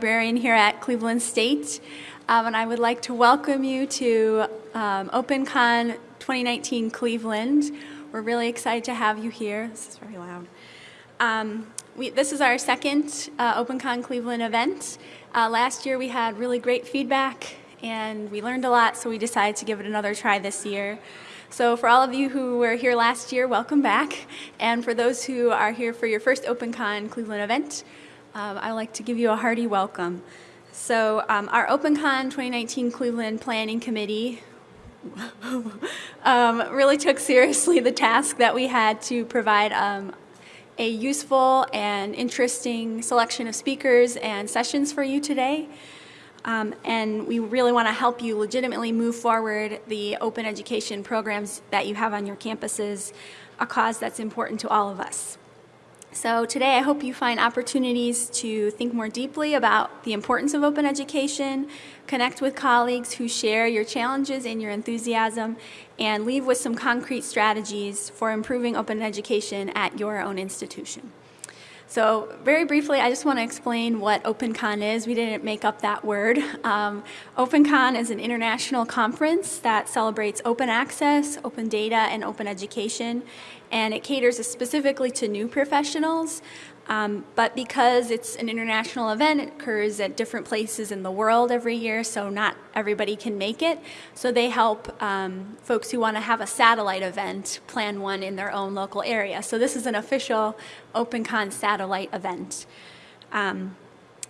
librarian here at Cleveland State, um, and I would like to welcome you to um, OpenCon 2019 Cleveland. We're really excited to have you here. This is very loud. Um, we, this is our second uh, OpenCon Cleveland event. Uh, last year we had really great feedback and we learned a lot, so we decided to give it another try this year. So for all of you who were here last year, welcome back. And for those who are here for your first OpenCon Cleveland event, um, I'd like to give you a hearty welcome. So um, our OpenCon 2019 Cleveland Planning Committee um, really took seriously the task that we had to provide um, a useful and interesting selection of speakers and sessions for you today. Um, and we really want to help you legitimately move forward the open education programs that you have on your campuses, a cause that's important to all of us. So today I hope you find opportunities to think more deeply about the importance of open education, connect with colleagues who share your challenges and your enthusiasm, and leave with some concrete strategies for improving open education at your own institution. So very briefly, I just want to explain what OpenCon is. We didn't make up that word. Um, OpenCon is an international conference that celebrates open access, open data, and open education. And it caters specifically to new professionals. Um, but because it's an international event, it occurs at different places in the world every year, so not everybody can make it. So they help um, folks who want to have a satellite event plan one in their own local area. So this is an official OpenCon satellite event. Um,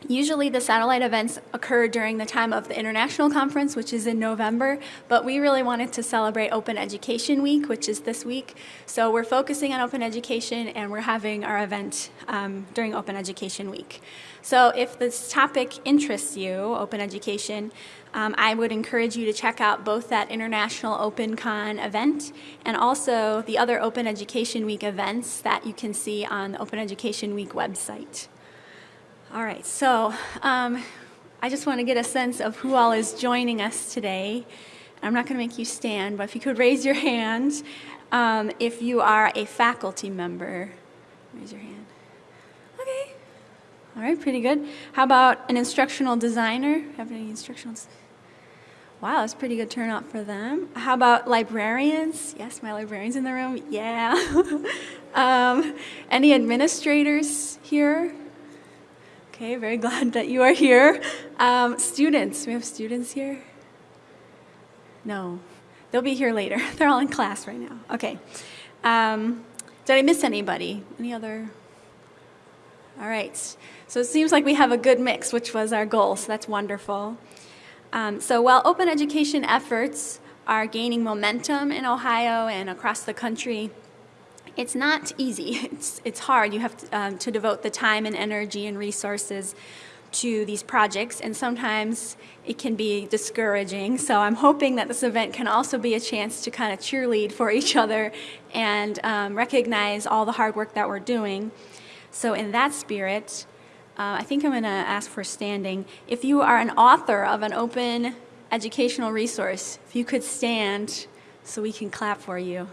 Usually the satellite events occur during the time of the international conference, which is in November, but we really wanted to celebrate Open Education Week, which is this week. So we're focusing on open education and we're having our event um, during Open Education Week. So if this topic interests you, open education, um, I would encourage you to check out both that International OpenCon event and also the other Open Education Week events that you can see on the Open Education Week website. All right, so um, I just want to get a sense of who all is joining us today. I'm not going to make you stand, but if you could raise your hand um, if you are a faculty member. Raise your hand. Okay. All right, pretty good. How about an instructional designer? Have any instructional Wow, that's pretty good turnout for them. How about librarians? Yes, my librarians in the room. Yeah. um, any administrators here? Okay, very glad that you are here. Um, students, we have students here? No, they'll be here later. They're all in class right now. Okay. Um, did I miss anybody? Any other? All right. So it seems like we have a good mix, which was our goal, so that's wonderful. Um, so while open education efforts are gaining momentum in Ohio and across the country, it's not easy. It's, it's hard. You have to, um, to devote the time and energy and resources to these projects and sometimes it can be discouraging. So I'm hoping that this event can also be a chance to kind of cheerlead for each other and um, recognize all the hard work that we're doing. So in that spirit, uh, I think I'm going to ask for standing. If you are an author of an open educational resource, if you could stand so we can clap for you.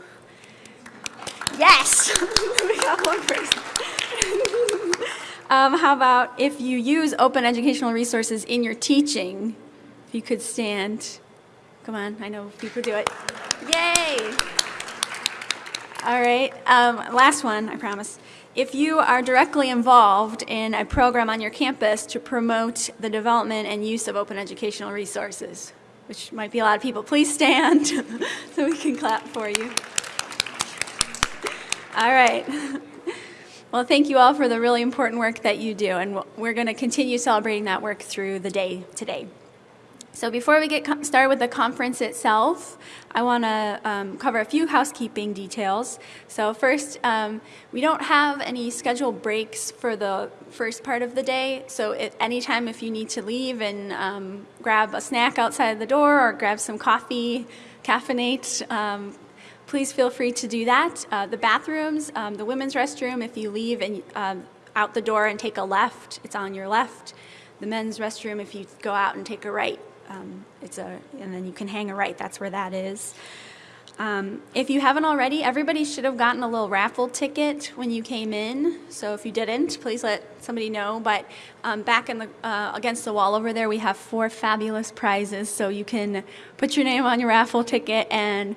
Yes! we got one person. um, how about if you use open educational resources in your teaching, if you could stand. Come on, I know people do it. Yay! All right, um, last one, I promise. If you are directly involved in a program on your campus to promote the development and use of open educational resources, which might be a lot of people, please stand so we can clap for you. All right. Well, thank you all for the really important work that you do, and we're going to continue celebrating that work through the day today. So before we get started with the conference itself, I want to um, cover a few housekeeping details. So first, um, we don't have any scheduled breaks for the first part of the day. So at any time if you need to leave and um, grab a snack outside the door or grab some coffee, caffeinate, um, please feel free to do that. Uh, the bathrooms, um, the women's restroom, if you leave and um, out the door and take a left, it's on your left. The men's restroom, if you go out and take a right, um, it's a, and then you can hang a right, that's where that is. Um, If you haven't already, everybody should have gotten a little raffle ticket when you came in. So if you didn't, please let somebody know. But um, back in the, uh, against the wall over there, we have four fabulous prizes. So you can put your name on your raffle ticket and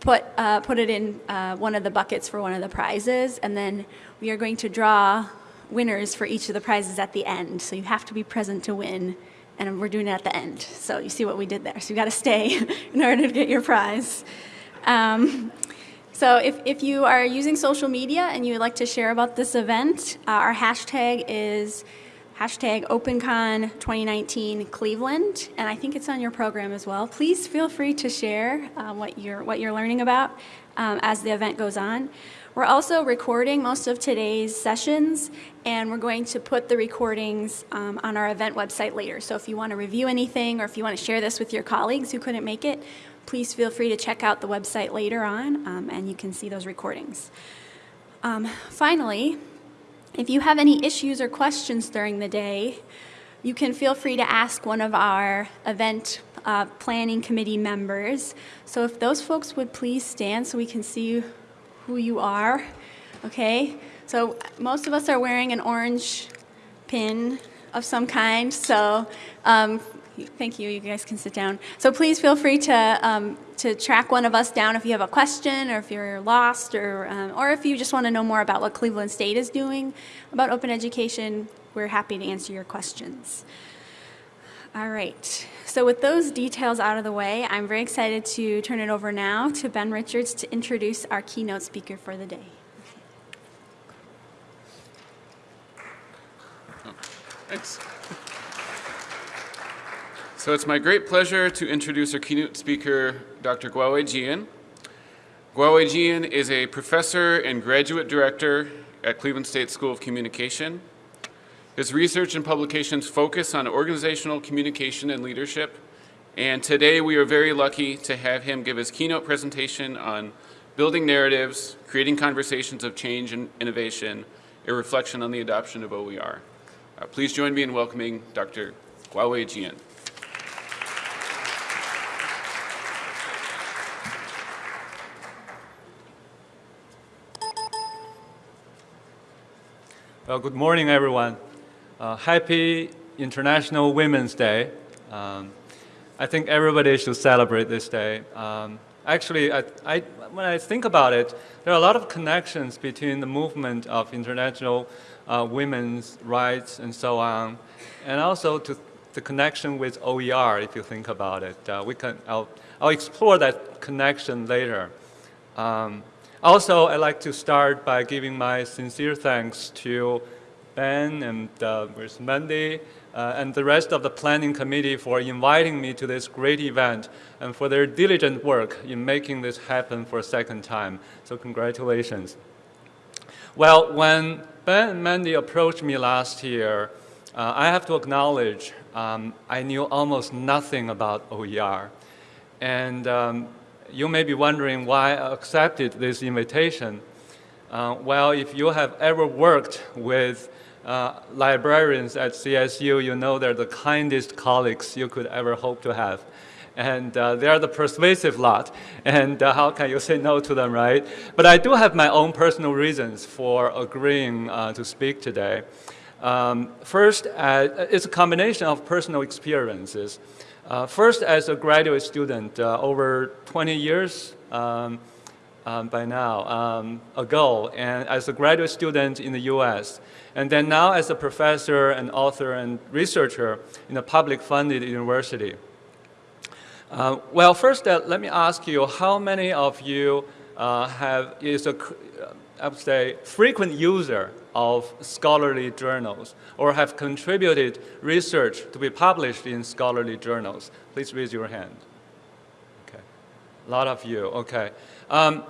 put, uh, put it in uh, one of the buckets for one of the prizes. And then we are going to draw winners for each of the prizes at the end. So you have to be present to win. And we're doing it at the end. So you see what we did there. So you got to stay in order to get your prize. Um, so if, if you are using social media and you would like to share about this event, uh, our hashtag is hashtag OpenCon 2019 Cleveland, and I think it's on your program as well. Please feel free to share uh, what, you're, what you're learning about um, as the event goes on. We're also recording most of today's sessions, and we're going to put the recordings um, on our event website later. So if you want to review anything or if you want to share this with your colleagues who couldn't make it, please feel free to check out the website later on, um, and you can see those recordings. Um, finally, if you have any issues or questions during the day, you can feel free to ask one of our event uh, planning committee members. So if those folks would please stand so we can see who you are, okay? So most of us are wearing an orange pin of some kind, so um, thank you, you guys can sit down. So please feel free to, um, to track one of us down if you have a question or if you're lost or, um, or if you just want to know more about what Cleveland State is doing about open education, we're happy to answer your questions. All right, so with those details out of the way, I'm very excited to turn it over now to Ben Richards to introduce our keynote speaker for the day. Thanks. So it's my great pleasure to introduce our keynote speaker, Dr. Guowei Jian. Guowei Jian is a professor and graduate director at Cleveland State School of Communication. His research and publications focus on organizational communication and leadership, and today we are very lucky to have him give his keynote presentation on building narratives, creating conversations of change and innovation, a reflection on the adoption of OER. Uh, please join me in welcoming Dr. Guowei Jian. Well, good morning, everyone. Uh, happy International Women's Day. Um, I think everybody should celebrate this day. Um, actually, I, I, when I think about it, there are a lot of connections between the movement of international uh, women's rights and so on, and also to the connection with OER, if you think about it. Uh, we can, I'll, I'll explore that connection later. Um, also, I'd like to start by giving my sincere thanks to Ben and uh. Mandy uh, and the rest of the planning committee for inviting me to this great event and for their diligent work in making this happen for a second time. So congratulations. Well, when Ben and Mandy approached me last year, uh, I have to acknowledge um, I knew almost nothing about OER. And um, you may be wondering why I accepted this invitation. Uh, well, if you have ever worked with uh, librarians at CSU, you know they're the kindest colleagues you could ever hope to have. And uh, they are the persuasive lot, and uh, how can you say no to them, right? But I do have my own personal reasons for agreeing uh, to speak today. Um, first, uh, it's a combination of personal experiences. Uh, first, as a graduate student, uh, over 20 years um, um, by now um, ago, and as a graduate student in the U.S., and then now as a professor and author and researcher in a public-funded university. Uh, well, first, uh, let me ask you, how many of you uh, have is a I would say, frequent user of scholarly journals or have contributed research to be published in scholarly journals? Please raise your hand. Okay, a lot of you, okay. Um,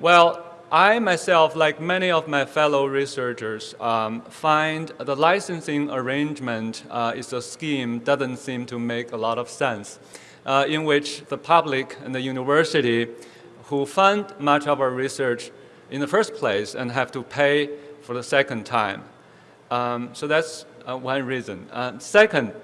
well, I myself, like many of my fellow researchers, um, find the licensing arrangement uh, is a scheme doesn't seem to make a lot of sense, uh, in which the public and the university who fund much of our research in the first place and have to pay for the second time. Um, so that's uh, one reason. Uh, second,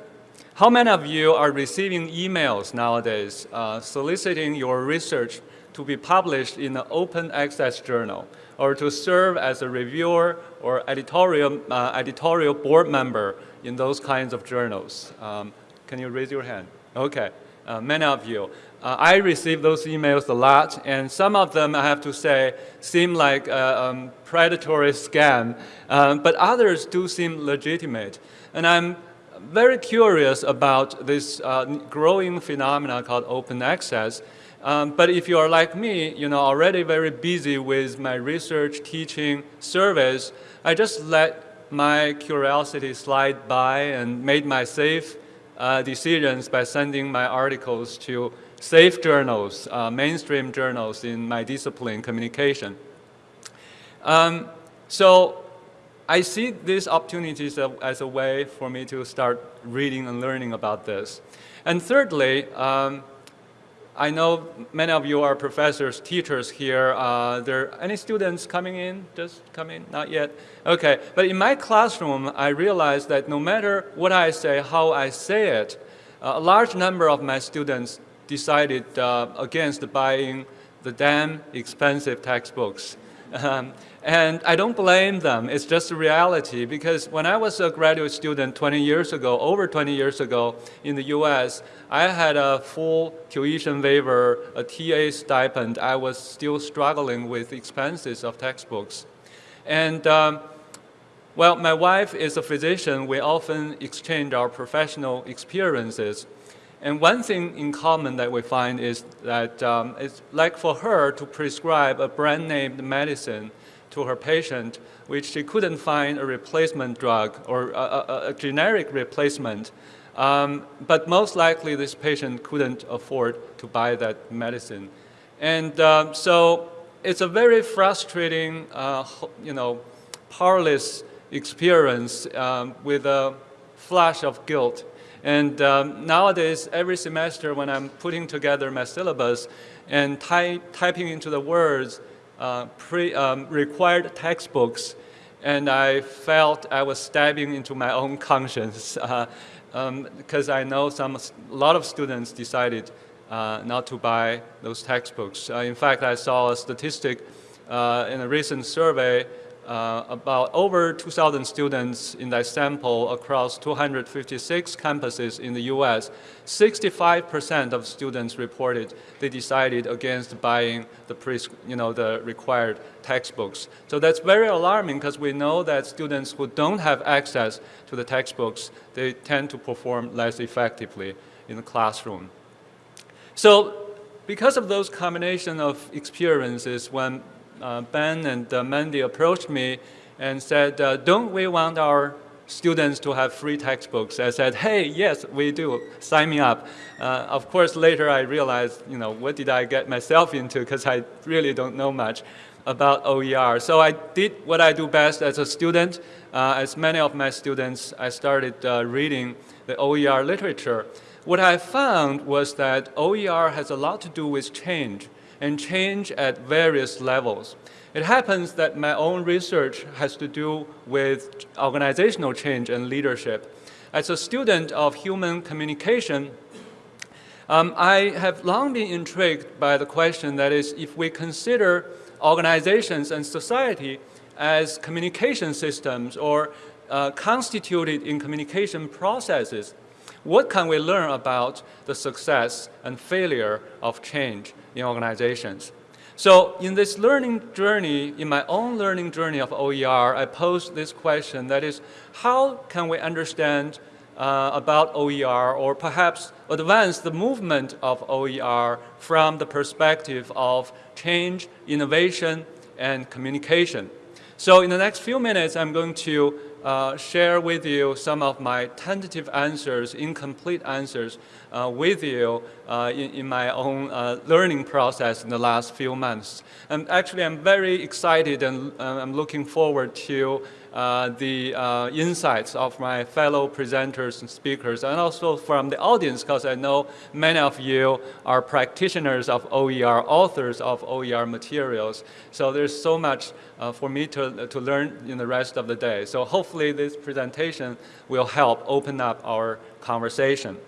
how many of you are receiving emails nowadays uh, soliciting your research to be published in an open access journal or to serve as a reviewer or editorial, uh, editorial board member in those kinds of journals? Um, can you raise your hand? Okay, uh, many of you. Uh, I receive those emails a lot, and some of them, I have to say, seem like a um, predatory scam, um, but others do seem legitimate. And I'm very curious about this uh, growing phenomena called open access. Um, but if you are like me, you know, already very busy with my research, teaching, service, I just let my curiosity slide by and made my safe uh, decisions by sending my articles to safe journals, uh, mainstream journals in my discipline, communication. Um, so I see these opportunities as a way for me to start reading and learning about this. And thirdly, um, I know many of you are professors, teachers here. Uh, there any students coming in? Just coming? Not yet. Okay. But in my classroom, I realized that no matter what I say, how I say it, uh, a large number of my students decided uh, against buying the damn expensive textbooks. Um, and I don't blame them. It's just a reality because when I was a graduate student 20 years ago, over 20 years ago in the US, I had a full tuition waiver, a TA stipend. I was still struggling with expenses of textbooks. And um, well, my wife is a physician. We often exchange our professional experiences. And one thing in common that we find is that um, it's like for her to prescribe a brand name medicine to her patient, which she couldn't find a replacement drug or a, a, a generic replacement. Um, but most likely this patient couldn't afford to buy that medicine. And uh, so it's a very frustrating, uh, you know, powerless experience um, with a flash of guilt. And um, nowadays, every semester when I'm putting together my syllabus and ty typing into the words uh, pre, um, required textbooks, and I felt I was stabbing into my own conscience uh, um, because I know some, a lot of students decided uh, not to buy those textbooks. Uh, in fact, I saw a statistic uh, in a recent survey uh, about over 2,000 students in that sample across 256 campuses in the U.S., 65% of students reported they decided against buying the, pre, you know, the required textbooks. So that's very alarming because we know that students who don't have access to the textbooks, they tend to perform less effectively in the classroom. So because of those combination of experiences, when Ben and uh, Mandy approached me and said, uh, don't we want our students to have free textbooks? I said, hey, yes, we do. Sign me up. Uh, of course, later I realized, you know, what did I get myself into because I really don't know much about OER. So I did what I do best as a student. Uh, as many of my students, I started uh, reading the OER literature. What I found was that OER has a lot to do with change and change at various levels. It happens that my own research has to do with organizational change and leadership. As a student of human communication, um, I have long been intrigued by the question that is, if we consider organizations and society as communication systems or uh, constituted in communication processes, what can we learn about the success and failure of change in organizations? So in this learning journey, in my own learning journey of OER, I posed this question, that is, how can we understand uh, about OER or perhaps advance the movement of OER from the perspective of change, innovation, and communication? So in the next few minutes, I'm going to uh, share with you some of my tentative answers, incomplete answers uh, with you uh, in, in, my own uh, learning process in the last few months. And actually, I'm very excited and uh, I'm looking forward to uh, the uh, insights of my fellow presenters and speakers, and also from the audience, because I know many of you are practitioners of OER, authors of OER materials. So there's so much uh, for me to, to learn in the rest of the day. So hopefully this presentation will help open up our conversation.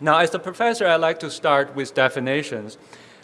Now, as a professor, I like to start with definitions.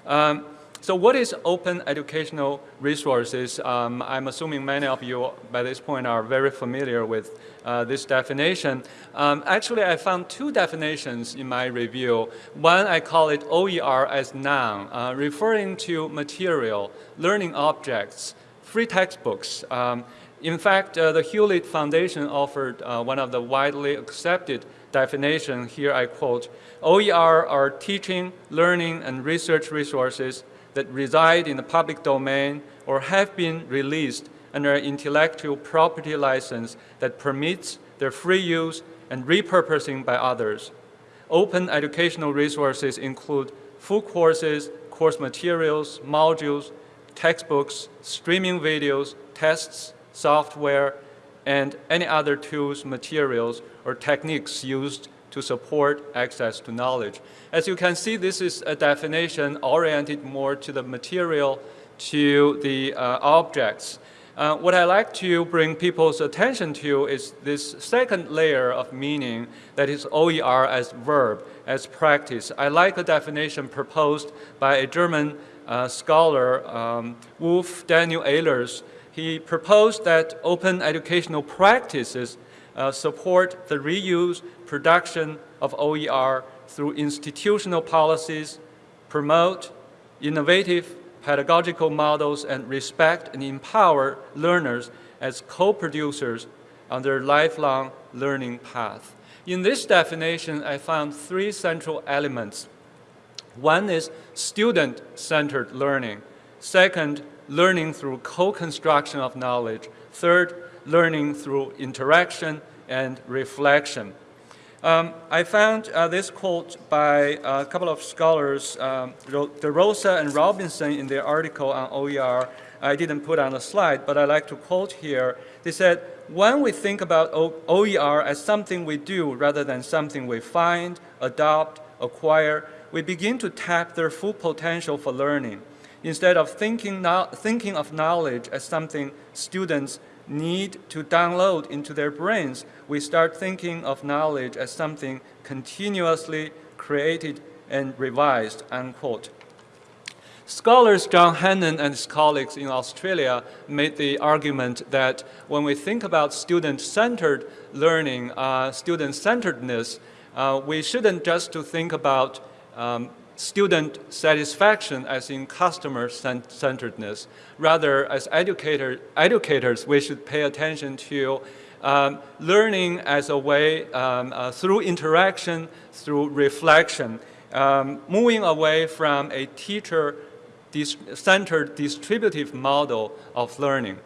Um, so what is open educational resources? Um, I'm assuming many of you by this point are very familiar with uh, this definition. Um, actually, I found two definitions in my review. One, I call it OER as noun, uh, referring to material, learning objects, free textbooks. Um, in fact, uh, the Hewlett Foundation offered uh, one of the widely accepted definition. Here I quote, OER are teaching, learning, and research resources that reside in the public domain or have been released under an intellectual property license that permits their free use and repurposing by others. Open educational resources include full courses, course materials, modules, textbooks, streaming videos, tests, software, and any other tools, materials, or techniques used to support access to knowledge. As you can see, this is a definition oriented more to the material, to the uh, objects. Uh, what I like to bring people's attention to is this second layer of meaning that is OER as verb, as practice. I like a definition proposed by a German uh, scholar, um, Ulf Daniel Ehlers. He proposed that open educational practices uh, support the reuse, production of OER through institutional policies, promote innovative pedagogical models, and respect and empower learners as co-producers on their lifelong learning path. In this definition, I found three central elements. One is student-centered learning. Second, learning through co-construction of knowledge. Third, learning through interaction and reflection. Um, I found uh, this quote by a couple of scholars, um, DeRosa and Robinson, in their article on OER. I didn't put on the slide, but I like to quote here. They said, when we think about OER as something we do rather than something we find, adopt, acquire, we begin to tap their full potential for learning. Instead of thinking, thinking of knowledge as something students need to download into their brains, we start thinking of knowledge as something continuously created and revised, unquote. Scholars John Hannon and his colleagues in Australia made the argument that when we think about student-centered learning, uh, student-centeredness, uh, we shouldn't just to think about um, student satisfaction as in customer centeredness. Rather, as educator, educators, we should pay attention to um, learning as a way um, uh, through interaction, through reflection, um, moving away from a teacher-centered distributive model of learning.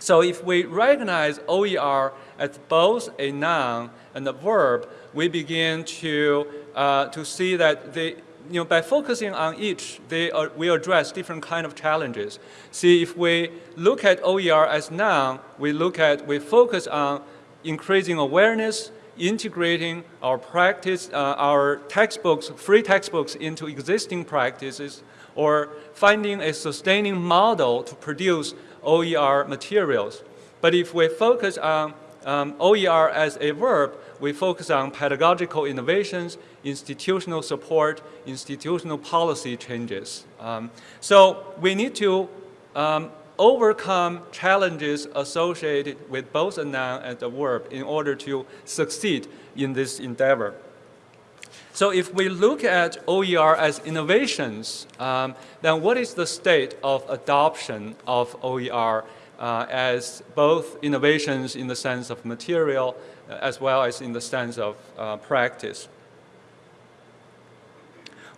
So if we recognize OER as both a noun and a verb, we begin to, uh, to see that they you know, by focusing on each, they are, we address different kind of challenges. See, if we look at OER as noun, we look at, we focus on increasing awareness, integrating our practice, uh, our textbooks, free textbooks into existing practices, or finding a sustaining model to produce OER materials. But if we focus on um, OER as a verb, we focus on pedagogical innovations, institutional support, institutional policy changes. Um, so we need to um, overcome challenges associated with both a noun and a verb in order to succeed in this endeavor. So if we look at OER as innovations, um, then what is the state of adoption of OER uh, as both innovations in the sense of material as well as in the sense of uh, practice.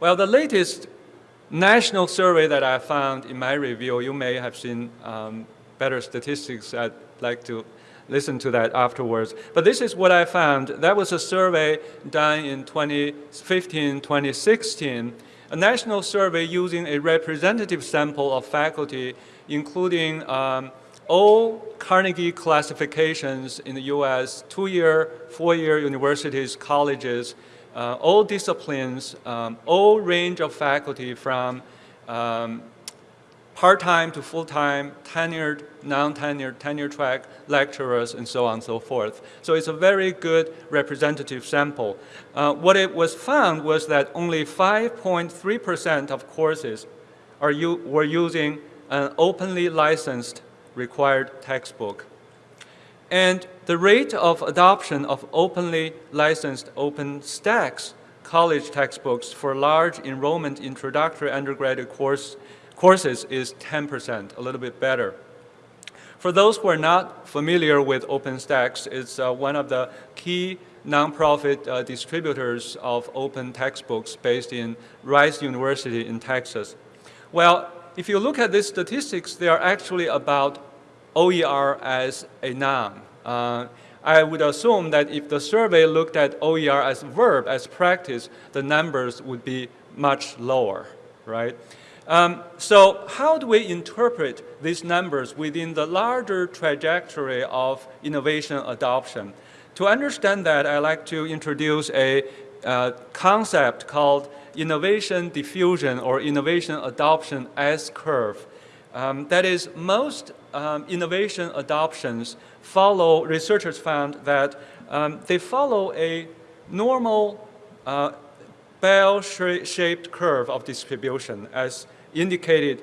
Well, the latest national survey that I found in my review, you may have seen um, better statistics. I'd like to listen to that afterwards. But this is what I found. That was a survey done in 2015, 2016, a national survey using a representative sample of faculty, including um, all Carnegie classifications in the U.S., two-year, four-year universities, colleges, uh, all disciplines, um, all range of faculty from um, part-time to full-time, tenured, non-tenured, tenure track lecturers, and so on and so forth. So it's a very good representative sample. Uh, what it was found was that only 5.3% of courses are you, were using an openly licensed required textbook. And the rate of adoption of openly licensed OpenStax college textbooks for large enrollment introductory undergraduate course, courses is 10%, a little bit better. For those who are not familiar with OpenStax, it's uh, one of the key nonprofit uh, distributors of open textbooks based in Rice University in Texas. Well, if you look at these statistics, they are actually about OER as a noun. Uh, I would assume that if the survey looked at OER as verb, as practice, the numbers would be much lower, right? Um, so how do we interpret these numbers within the larger trajectory of innovation adoption? To understand that, I'd like to introduce a uh, concept called innovation diffusion or innovation adoption S-curve. Um, that is, most um, innovation adoptions follow, researchers found that um, they follow a normal uh, bell-shaped curve of distribution as indicated,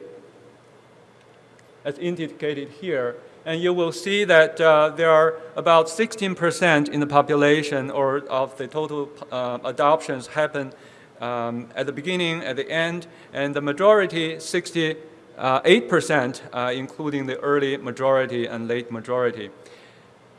as indicated here. And you will see that uh, there are about 16% in the population or of the total uh, adoptions happen um, at the beginning, at the end, and the majority, 60 8%, uh, including the early majority and late majority.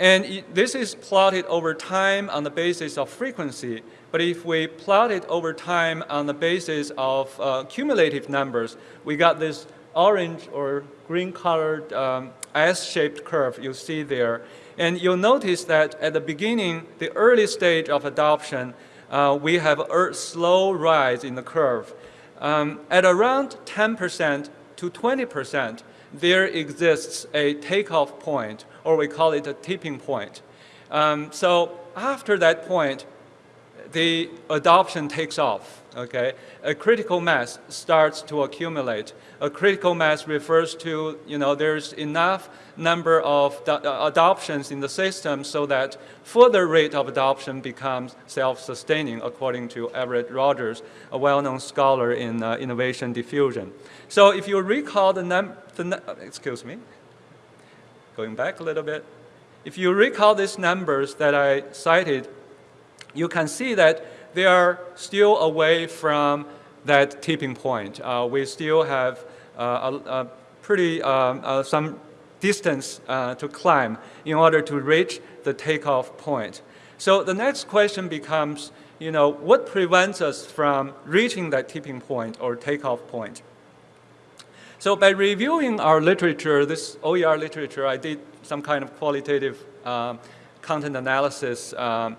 And it, this is plotted over time on the basis of frequency. But if we plot it over time on the basis of uh, cumulative numbers, we got this orange or green colored um, S-shaped curve you see there. And you'll notice that at the beginning, the early stage of adoption, uh, we have a slow rise in the curve. Um, at around 10%, to 20%, there exists a takeoff point, or we call it a tipping point. Um, so after that point, the adoption takes off, okay? A critical mass starts to accumulate. A critical mass refers to, you know, there's enough number of uh, adoptions in the system so that further rate of adoption becomes self-sustaining, according to Everett Rogers, a well-known scholar in uh, innovation diffusion. So if you recall the, num the excuse me, going back a little bit, if you recall these numbers that I cited you can see that they are still away from that tipping point. Uh, we still have uh, a, a, pretty um, uh, some distance uh, to climb in order to reach the takeoff point. So the next question becomes, you know, what prevents us from reaching that tipping point or takeoff point? So by reviewing our literature, this OER literature, I did some kind of qualitative um, content analysis um,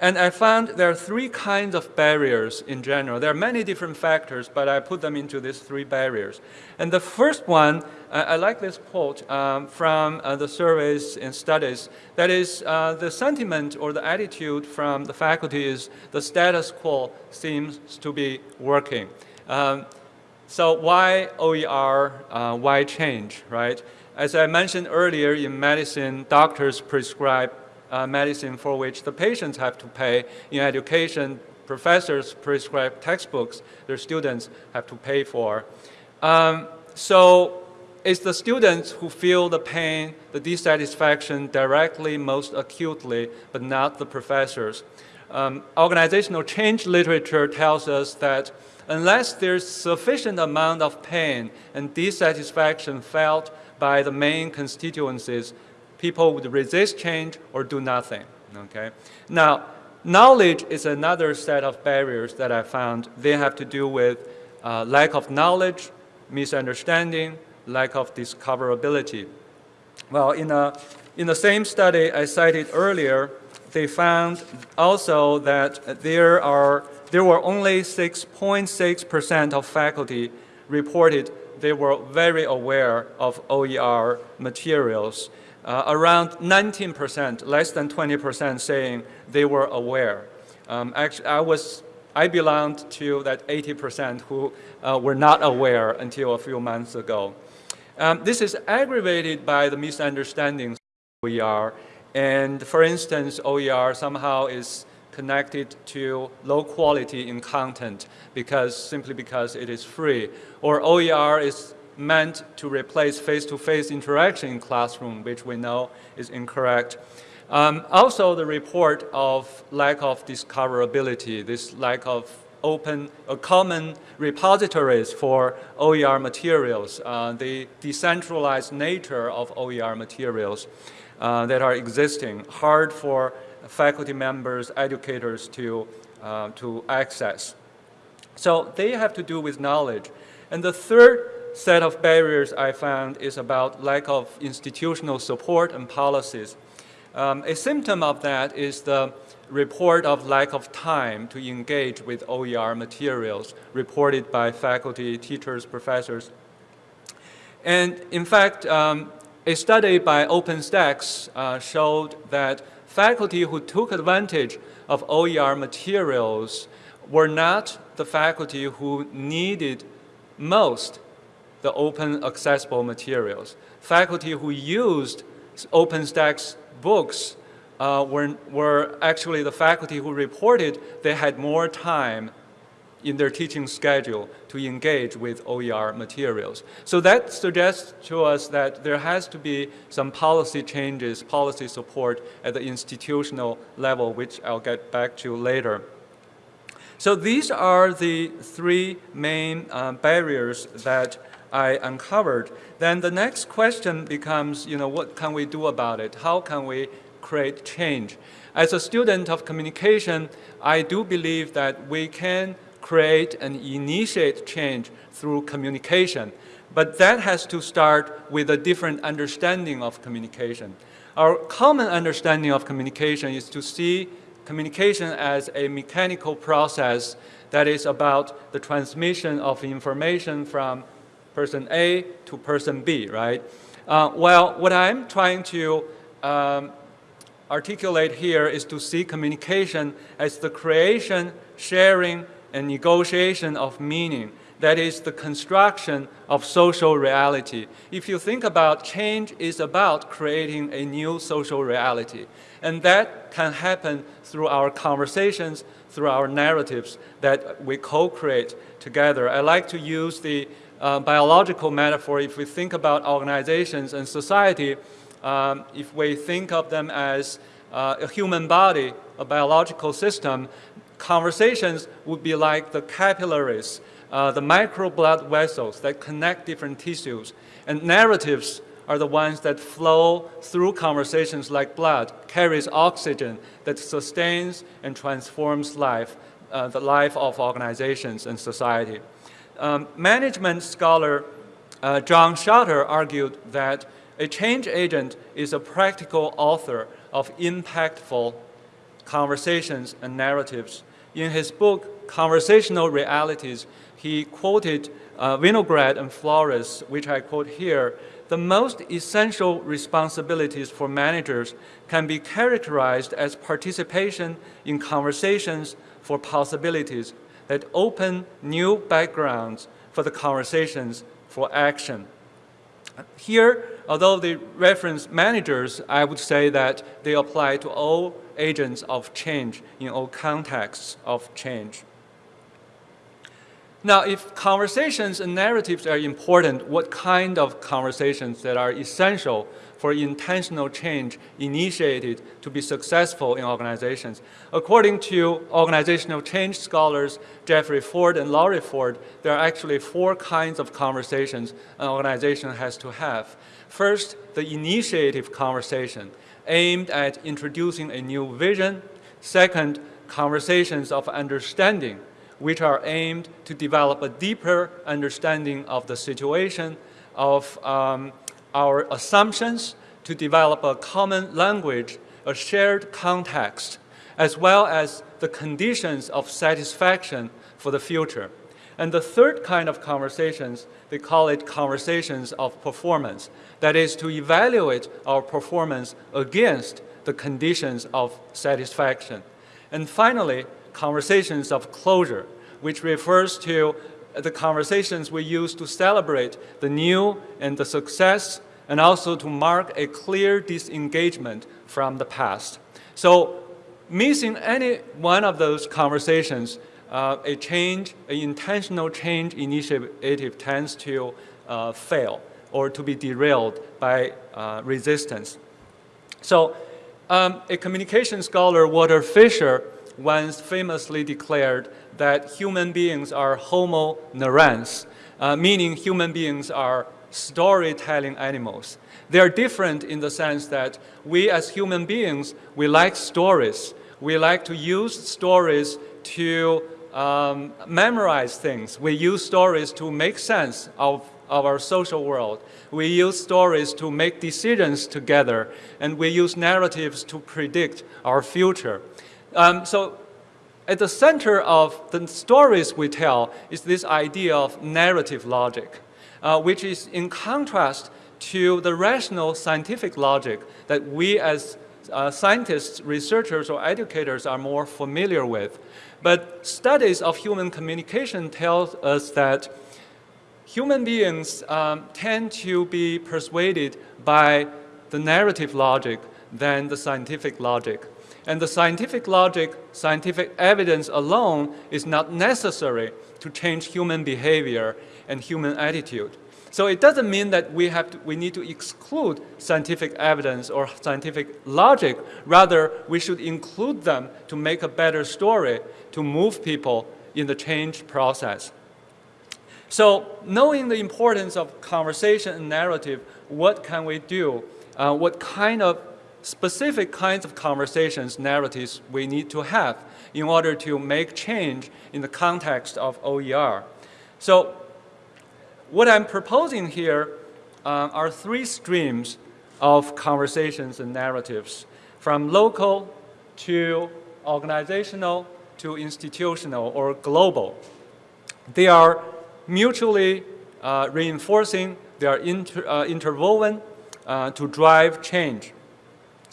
and I found there are three kinds of barriers in general. There are many different factors, but I put them into these three barriers. And the first one, uh, I like this quote um, from uh, the surveys and studies. That is, uh, the sentiment or the attitude from the faculty is the status quo seems to be working. Um, so why OER, uh, why change, right? As I mentioned earlier, in medicine, doctors prescribe uh, medicine for which the patients have to pay. In education, professors prescribe textbooks their students have to pay for. Um, so it's the students who feel the pain, the dissatisfaction directly most acutely, but not the professors. Um, organizational change literature tells us that unless there's sufficient amount of pain and dissatisfaction felt by the main constituencies, people would resist change or do nothing, okay? Now, knowledge is another set of barriers that I found. They have to do with uh, lack of knowledge, misunderstanding, lack of discoverability. Well, in, a, in the same study I cited earlier, they found also that there, are, there were only 6.6% of faculty reported they were very aware of OER materials uh, around 19%, less than 20% saying they were aware. Um, actually, I was, I belonged to that 80% who uh, were not aware until a few months ago. Um, this is aggravated by the misunderstandings of OER. And for instance, OER somehow is connected to low quality in content. because simply because it is free. Or OER is meant to replace face-to-face interaction in classroom, which we know is incorrect. Um, also, the report of lack of discoverability, this lack of open or common repositories for OER materials, uh, the decentralized nature of OER materials uh, that are existing, hard for faculty members, educators to, uh, to access. So they have to do with knowledge. And the third set of barriers I found is about lack of institutional support and policies. Um, a symptom of that is the report of lack of time to engage with OER materials reported by faculty, teachers, professors. And in fact, um, a study by OpenStax uh, showed that faculty who took advantage of OER materials were not the faculty who needed most the open accessible materials. Faculty who used OpenStax books uh, were, were actually the faculty who reported they had more time in their teaching schedule to engage with OER materials. So that suggests to us that there has to be some policy changes, policy support at the institutional level, which I'll get back to later. So these are the three main uh, barriers that I uncovered. Then the next question becomes, you know, what can we do about it? How can we create change? As a student of communication, I do believe that we can create and initiate change through communication. But that has to start with a different understanding of communication. Our common understanding of communication is to see communication as a mechanical process that is about the transmission of information from person A to person B, right? Uh, well, what I'm trying to um, articulate here is to see communication as the creation, sharing, and negotiation of meaning. That is the construction of social reality. If you think about change is about creating a new social reality. And that can happen through our conversations, through our narratives that we co-create together. I like to use the biological metaphor, if we think about organizations and society, um, if we think of them as uh, a human body, a biological system, conversations would be like the capillaries, uh, the micro blood vessels that connect different tissues. And narratives are the ones that flow through conversations like blood, carries oxygen that sustains and transforms life, uh, the life of organizations and society. Um, management scholar uh, John Shotter argued that a change agent is a practical author of impactful conversations and narratives. In his book, Conversational Realities, he quoted uh, Winograd and Flores, which I quote here, the most essential responsibilities for managers can be characterized as participation in conversations for possibilities that open new backgrounds for the conversations for action. Here, although they reference managers, I would say that they apply to all agents of change in all contexts of change. Now, if conversations and narratives are important, what kind of conversations that are essential for intentional change initiated to be successful in organizations? According to organizational change scholars Jeffrey Ford and Laurie Ford, there are actually four kinds of conversations an organization has to have. First, the initiative conversation, aimed at introducing a new vision. Second, conversations of understanding, which are aimed to develop a deeper understanding of the situation, of um, our assumptions, to develop a common language, a shared context, as well as the conditions of satisfaction for the future. And the third kind of conversations, they call it conversations of performance. That is to evaluate our performance against the conditions of satisfaction. And finally, conversations of closure, which refers to the conversations we use to celebrate the new and the success and also to mark a clear disengagement from the past. So missing any one of those conversations uh, a change, an intentional change initiative tends to uh, fail or to be derailed by uh, resistance. So um, a communication scholar, Walter Fisher, once famously declared that human beings are homo narrans, uh, meaning human beings are storytelling animals. They are different in the sense that we as human beings, we like stories. We like to use stories to um, memorize things. We use stories to make sense of, of our social world. We use stories to make decisions together, and we use narratives to predict our future. Um, so at the center of the stories we tell is this idea of narrative logic, uh, which is in contrast to the rational scientific logic that we as uh, scientists, researchers, or educators are more familiar with. But studies of human communication tell us that human beings um, tend to be persuaded by the narrative logic than the scientific logic. And the scientific logic, scientific evidence alone is not necessary to change human behavior and human attitude. So it doesn't mean that we, have to, we need to exclude scientific evidence or scientific logic. Rather, we should include them to make a better story, to move people in the change process. So knowing the importance of conversation and narrative, what can we do? Uh, what kind of specific kinds of conversations, narratives we need to have in order to make change in the context of OER. So what I'm proposing here uh, are three streams of conversations and narratives, from local to organizational to institutional or global. They are mutually uh, reinforcing, they are inter, uh, interwoven uh, to drive change.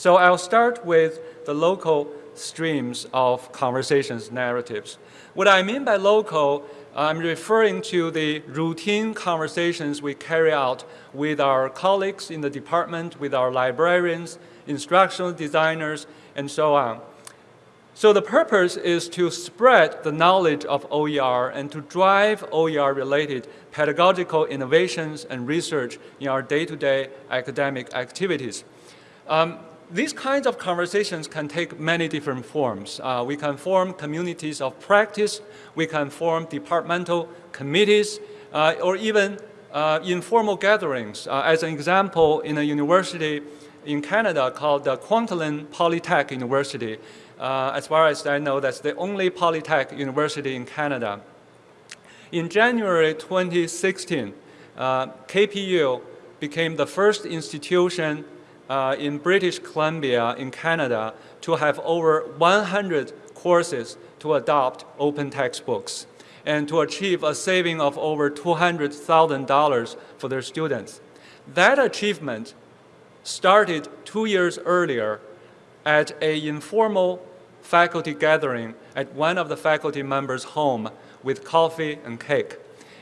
So I'll start with the local streams of conversations narratives. What I mean by local, I'm referring to the routine conversations we carry out with our colleagues in the department, with our librarians, instructional designers, and so on. So the purpose is to spread the knowledge of OER and to drive OER-related pedagogical innovations and research in our day-to-day -day academic activities. Um, these kinds of conversations can take many different forms. Uh, we can form communities of practice, we can form departmental committees, uh, or even uh, informal gatherings. Uh, as an example, in a university in Canada called the Kwantlen Polytech University, uh, as far as I know, that's the only Polytech university in Canada. In January 2016, uh, KPU became the first institution uh, in British Columbia in Canada to have over 100 courses to adopt open textbooks and to achieve a saving of over $200,000 for their students. That achievement started two years earlier at an informal faculty gathering at one of the faculty members' home with coffee and cake.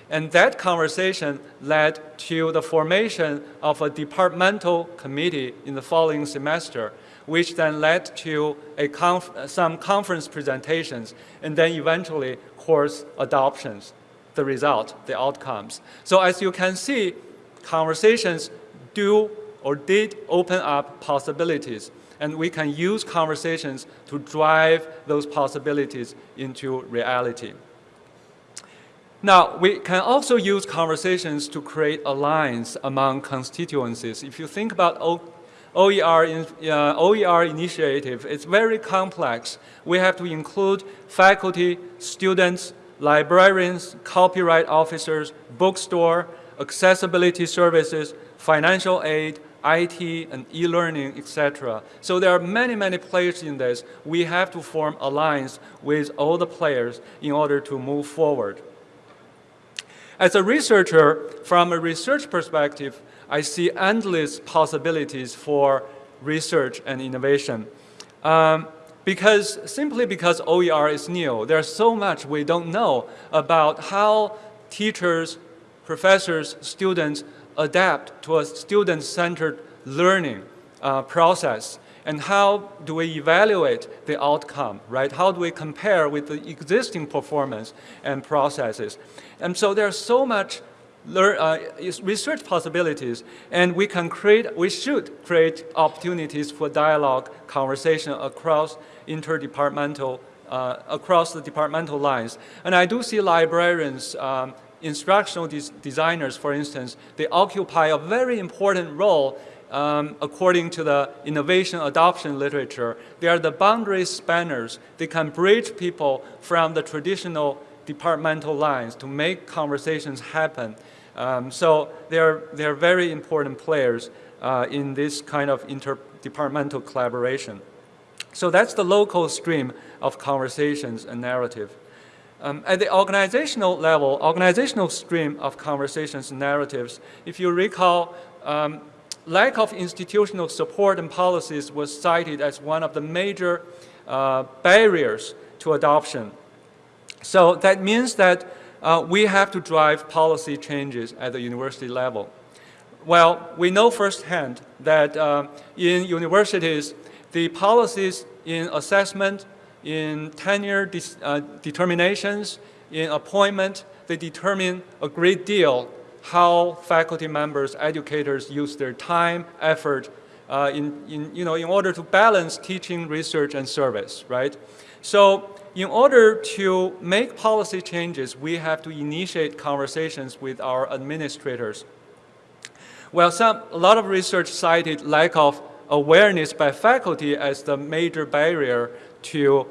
And that conversation led to the formation of a departmental committee in the following semester, which then led to conf some conference presentations, and then eventually course adoptions, the result, the outcomes. So as you can see, conversations do or did open up possibilities, and we can use conversations to drive those possibilities into reality. Now, we can also use conversations to create alliance among constituencies. If you think about o OER, uh, OER initiative, it's very complex. We have to include faculty, students, librarians, copyright officers, bookstore, accessibility services, financial aid, IT, and e-learning, etc. So there are many, many players in this. We have to form alliance with all the players in order to move forward. As a researcher, from a research perspective, I see endless possibilities for research and innovation. Um, because simply because OER is new, there's so much we don't know about how teachers, professors, students adapt to a student-centered learning uh, process. And how do we evaluate the outcome, right? How do we compare with the existing performance and processes? And so there's so much lear- uh, research possibilities, and we can create, we should create opportunities for dialogue, conversation across interdepartmental, uh, across the departmental lines. And I do see librarians, um, instructional des- designers, for instance, they occupy a very important role um, according to the innovation adoption literature. They are the boundary spanners. They can bridge people from the traditional departmental lines to make conversations happen. Um, so they're, they're very important players uh, in this kind of interdepartmental collaboration. So that's the local stream of conversations and narrative. Um, at the organizational level, organizational stream of conversations and narratives, if you recall, um, lack of institutional support and policies was cited as one of the major uh, barriers to adoption. So that means that uh, we have to drive policy changes at the university level. Well, we know firsthand that uh, in universities, the policies in assessment, in tenure uh, determinations, in appointment, they determine a great deal how faculty members, educators use their time, effort uh, in, in, you know, in order to balance teaching, research, and service, right? So in order to make policy changes, we have to initiate conversations with our administrators. Well, some, a lot of research cited lack of awareness by faculty as the major barrier to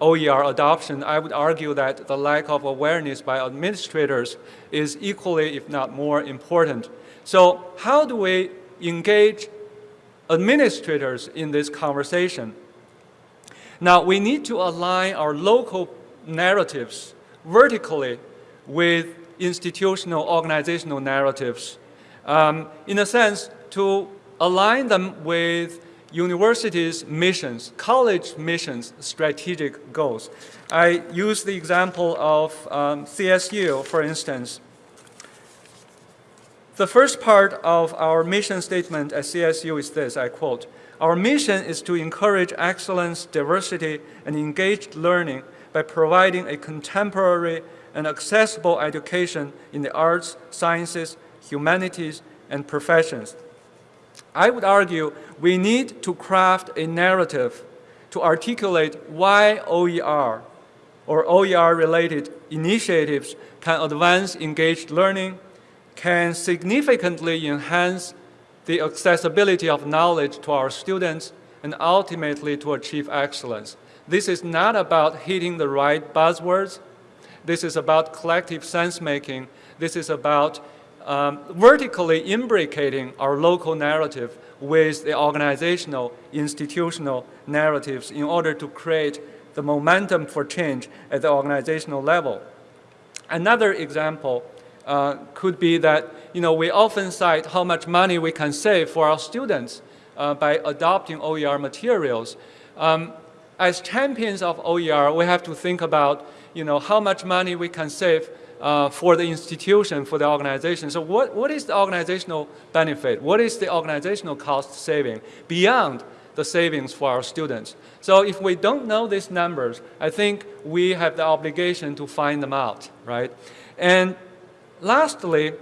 OER adoption. I would argue that the lack of awareness by administrators is equally, if not more, important. So how do we engage administrators in this conversation? Now, we need to align our local narratives vertically with institutional organizational narratives. Um, in a sense, to align them with universities' missions, college missions, strategic goals. I use the example of um, CSU, for instance. The first part of our mission statement at CSU is this, I quote, our mission is to encourage excellence, diversity, and engaged learning by providing a contemporary and accessible education in the arts, sciences, humanities, and professions. I would argue we need to craft a narrative to articulate why OER or OER-related initiatives can advance engaged learning, can significantly enhance the accessibility of knowledge to our students, and ultimately to achieve excellence. This is not about hitting the right buzzwords. This is about collective sense-making. This is about um, vertically imbricating our local narrative with the organizational, institutional narratives in order to create the momentum for change at the organizational level. Another example uh, could be that you know, we often cite how much money we can save for our students uh, by adopting OER materials. Um, as champions of OER, we have to think about you know, how much money we can save uh, for the institution, for the organization. So what, what is the organizational benefit? What is the organizational cost saving beyond the savings for our students? So if we don't know these numbers, I think we have the obligation to find them out, right? And lastly,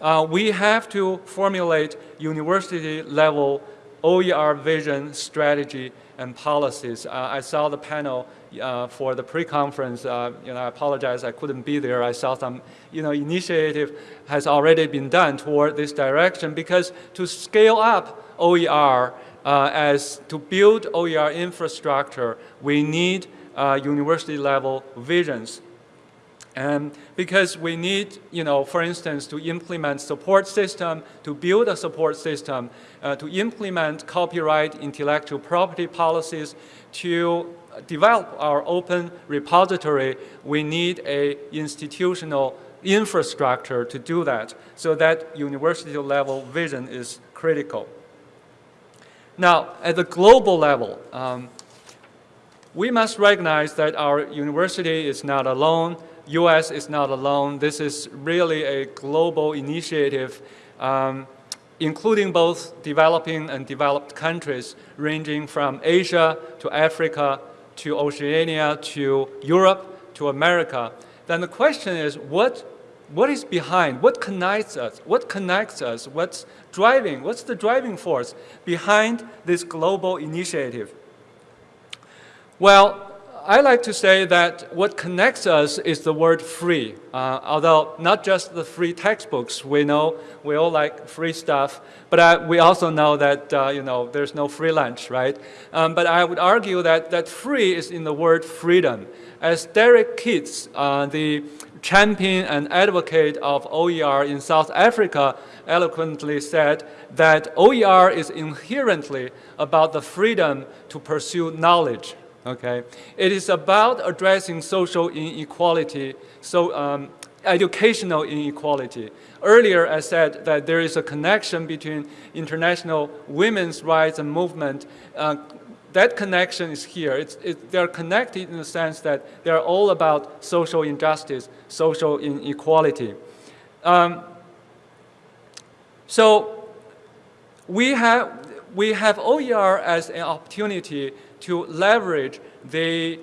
uh, we have to formulate university-level OER vision, strategy, and policies. Uh, I saw the panel uh, for the pre-conference. Uh, you know, I apologize I couldn't be there. I saw some, you know, initiative has already been done toward this direction because to scale up OER uh, as to build OER infrastructure, we need uh, university-level visions and because we need, you know, for instance, to implement support system, to build a support system, uh, to implement copyright intellectual property policies, to develop our open repository, we need a institutional infrastructure to do that. So that university level vision is critical. Now, at the global level, um, we must recognize that our university is not alone. U.S. is not alone. This is really a global initiative. Um, including both developing and developed countries, ranging from Asia to Africa to Oceania to Europe to America, then the question is what, what is behind, what connects us, what connects us, what's driving, what's the driving force behind this global initiative? Well, I like to say that what connects us is the word free. Uh, although not just the free textbooks, we know we all like free stuff, but I, we also know that uh, you know there's no free lunch, right? Um, but I would argue that that free is in the word freedom. As Derek Keats, uh, the champion and advocate of OER in South Africa, eloquently said that OER is inherently about the freedom to pursue knowledge Okay, it is about addressing social inequality, so um, educational inequality. Earlier, I said that there is a connection between international women's rights and movement. Uh, that connection is here. It's, it, they're connected in the sense that they're all about social injustice, social inequality. Um, so we have, we have OER as an opportunity to leverage the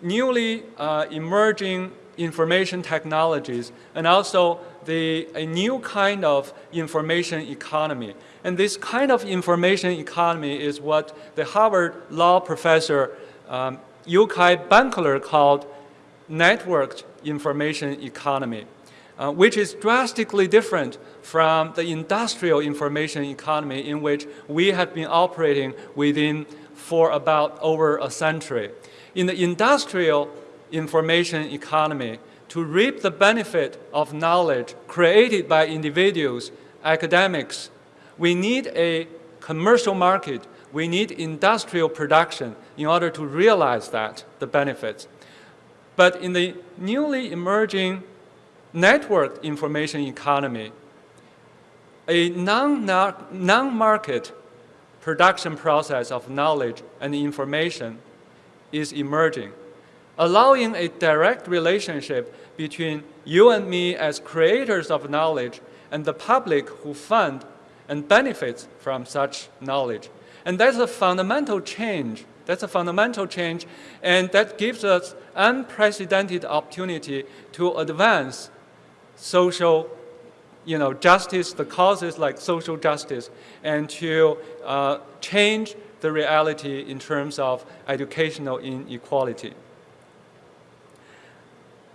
newly uh, emerging information technologies and also the, a new kind of information economy. And this kind of information economy is what the Harvard law professor um, Yochai Benkler called networked information economy, uh, which is drastically different from the industrial information economy in which we have been operating within for about over a century. In the industrial information economy, to reap the benefit of knowledge created by individuals, academics, we need a commercial market, we need industrial production in order to realize that, the benefits. But in the newly emerging networked information economy, a non-market production process of knowledge and information is emerging, allowing a direct relationship between you and me as creators of knowledge and the public who fund and benefits from such knowledge. And that's a fundamental change. That's a fundamental change, and that gives us unprecedented opportunity to advance social you know, justice, the causes like social justice, and to uh, change the reality in terms of educational inequality.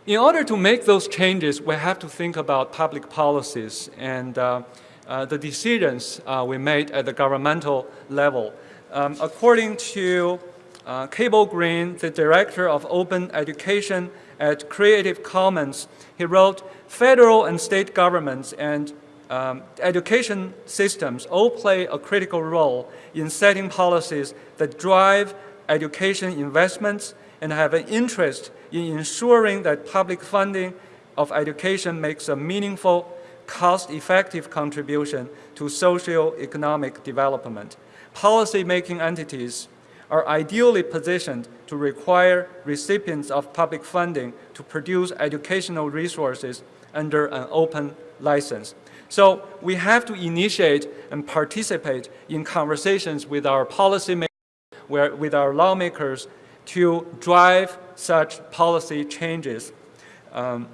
In order to make those changes, we have to think about public policies and uh, uh, the decisions uh, we made at the governmental level. Um, according to uh, Cable Green, the director of open education at Creative Commons, he wrote, federal and state governments and um, education systems all play a critical role in setting policies that drive education investments and have an interest in ensuring that public funding of education makes a meaningful, cost-effective contribution to socio-economic development. Policy-making entities are ideally positioned to require recipients of public funding to produce educational resources under an open license. So we have to initiate and participate in conversations with our policymakers, with our lawmakers to drive such policy changes. Um,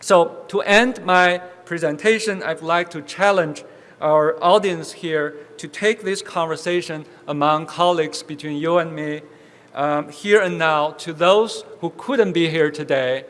so to end my presentation, I'd like to challenge our audience here to take this conversation among colleagues between you and me um, here and now to those who couldn't be here today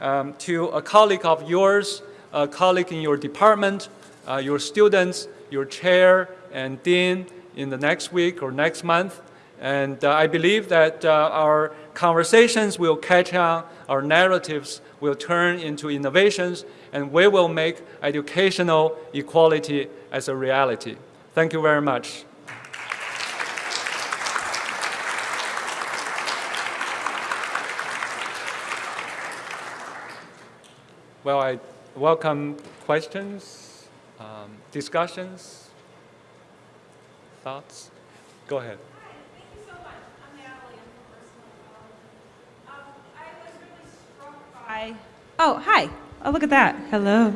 um, to a colleague of yours, a colleague in your department, uh, your students, your chair and dean in the next week or next month. And uh, I believe that uh, our conversations will catch on, our narratives will turn into innovations, and we will make educational equality as a reality. Thank you very much. Well, I welcome questions, um, discussions, thoughts. Go ahead. Hi. Oh, hi. Oh, look at that. Hello.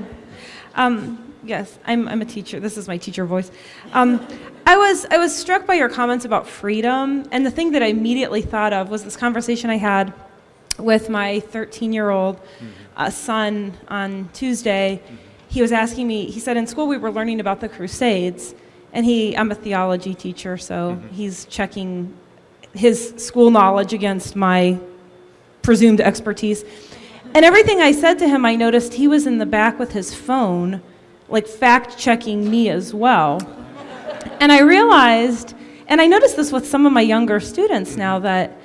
Um, yes, I'm, I'm a teacher. This is my teacher voice. Um, I was I was struck by your comments about freedom, and the thing that I immediately thought of was this conversation I had with my 13 year old uh, son on Tuesday. He was asking me. He said in school we were learning about the Crusades, and he I'm a theology teacher, so he's checking his school knowledge against my presumed expertise. And everything I said to him, I noticed he was in the back with his phone, like fact checking me as well. And I realized, and I noticed this with some of my younger students now, that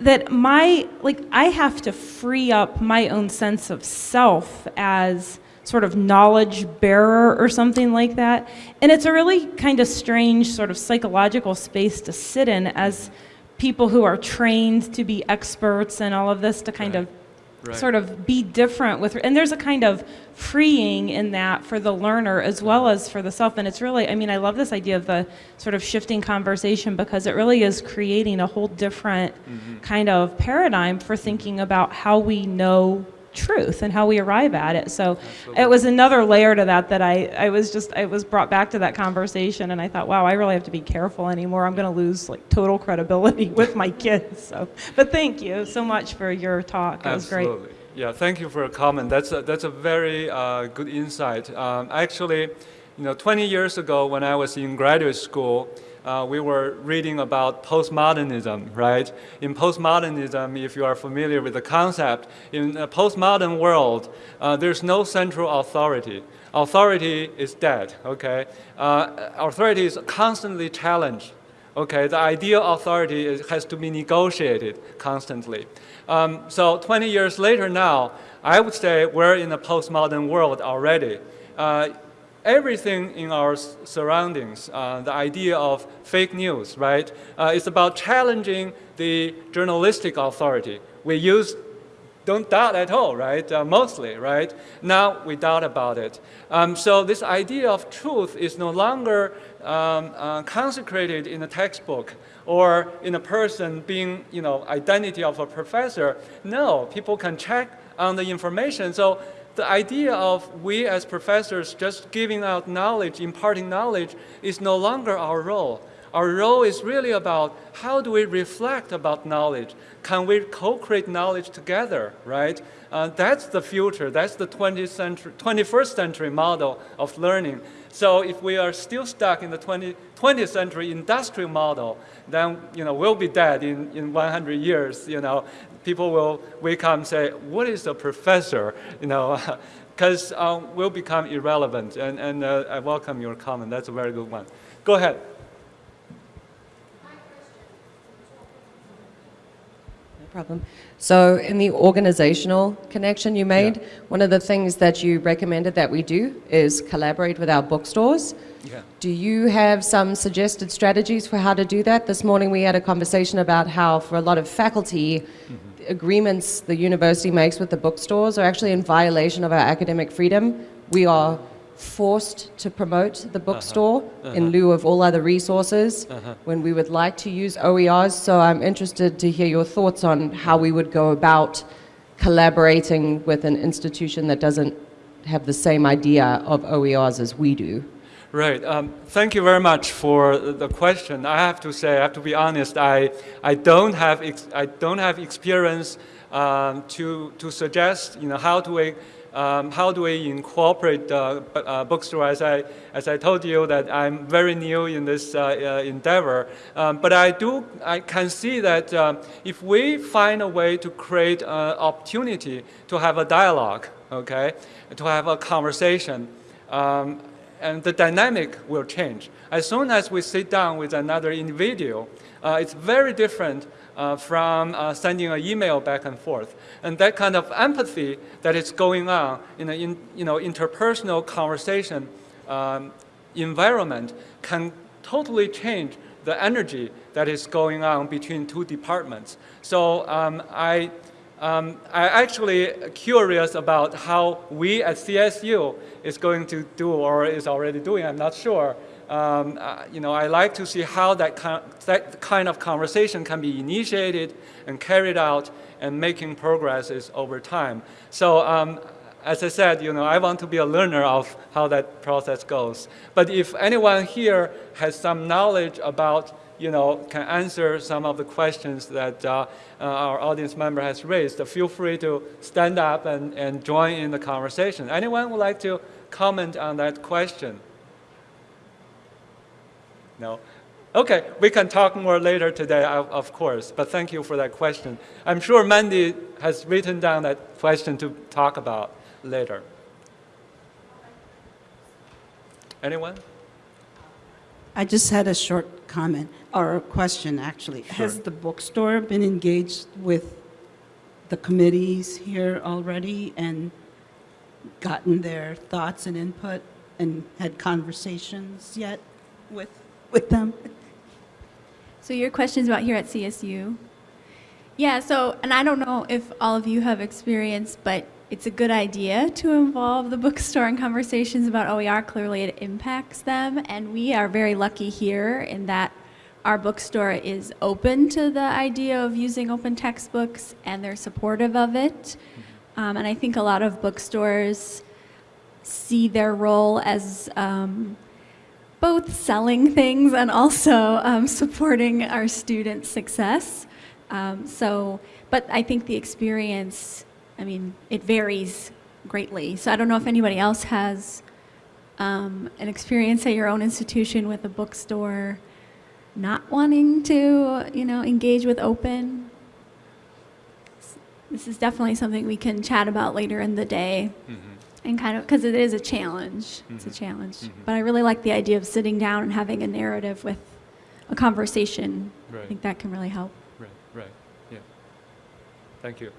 that my like I have to free up my own sense of self as sort of knowledge bearer or something like that. And it's a really kind of strange sort of psychological space to sit in as people who are trained to be experts and all of this to kind Right. of Right. sort of be different with and there's a kind of freeing in that for the learner as well as for the self and it's really i mean i love this idea of the sort of shifting conversation because it really is creating a whole different mm-hmm. kind of paradigm for thinking about how we know truth and how we arrive at it. So it was another layer to that that i i was just i was brought back to that conversation and i thought wow i really have to be careful anymore. I'm going to lose like total credibility with my kids so. But thank you so much for your talk. It was great. Yeah, thank you for your comment. That's a, that's a very uh, good insight. Um, actually, you know, 20 years ago when I was in graduate school, uh, we were reading about postmodernism, right? In postmodernism, if you are familiar with the concept, in a postmodern world, uh, there's no central authority. Authority is dead, okay? Uh, authority is constantly challenged. Okay, the ideal authority is, has to be negotiated constantly. Um, so 20 years later now, I would say we're in a postmodern world already. Everything in our surroundings, uh, the idea of fake news, right, uh, is about challenging the journalistic authority. We use don't doubt at all, right? Uh, mostly, right? Now we doubt about it. Um, so this idea of truth is no longer um, uh, consecrated in a textbook or in a person being, you know, identity of a professor. No, people can check on the information. So the idea of we as professors just giving out knowledge, imparting knowledge, is no longer our role. Our role is really about how do we reflect about knowledge? Can we co-create knowledge together, right? Uh, that's the future. That's the 20th century, 21st century model of learning. So if we are still stuck in the 20, 20th century industrial model, then you know we'll be dead in, in 100 years. You know, people will wake up and say, "What is a professor?" You know, because um, we'll become irrelevant. And, and uh, I welcome your comment. That's a very good one. Go ahead. Problem. So, in the organizational connection you made, one of the things that you recommended that we do is collaborate with our bookstores. Yeah. Do you have some suggested strategies for how to do that? This morning we had a conversation about how, for a lot of faculty, mm-hmm. agreements the university makes with the bookstores are actually in violation of our academic freedom. We are forced to promote the bookstore in lieu of all other resources when we would like to use OERs. So I'm interested to hear your thoughts on how we would go about collaborating with an institution that doesn't have the same idea of OERs as we do. Right. Um, thank you very much for the question. I have to say, I have to be honest. I, I don't have ex- I don't have experience um, to to suggest you know how do we um, how do we incorporate uh, uh, bookstore? As I as I told you that I'm very new in this uh, uh, endeavor, um, but I do I can see that um, if we find a way to create an opportunity to have a dialogue, okay, to have a conversation. Um, and the dynamic will change. As soon as we sit down with another individual, uh, it's very different uh, from uh, sending an email back and forth. And that kind of empathy that is going on in an in, you know, interpersonal conversation um, environment can totally change the energy that is going on between two departments. So um, I, um, I actually curious about how we at CSU is going to do or is already doing. I'm not sure. Um, uh, you know, I like to see how that, kind that kind of conversation can be initiated and carried out and making progresses over time. So um, as I said, you know, I want to be a learner of how that process goes. But if anyone here has some knowledge about, you know, can answer some of the questions that uh, uh, our audience member has raised, feel free to stand up and, and join in the conversation. Anyone would like to comment on that question? No? Okay, we can talk more later today, of course, but thank you for that question. I'm sure Mandy has written down that question to talk about later. Anyone? I just had a short comment, or a question, actually. Sure. Has the bookstore been engaged with the committees here already and gotten their thoughts and input and had conversations yet with, with them? So your question's about here at CSU? Yeah, so, and I don't know if all of you have experience, but it's a good idea to involve the bookstore in conversations about OER. Clearly, it impacts them, and we are very lucky here in that our bookstore is open to the idea of using open textbooks, and they're supportive of it. Um, and I think a lot of bookstores see their role as um, both selling things and also um, supporting our students' success. Um, so, but I think the experience, I mean, it varies greatly. So I don't know if anybody else has um, an experience at your own institution with a bookstore not wanting to, you know, engage with open. This is definitely something we can chat about later in the day and kind of because it is a challenge. It's a challenge. But i really like the idea of sitting down and having a narrative with a conversation. I think that can really help. Right, right, yeah. Thank you.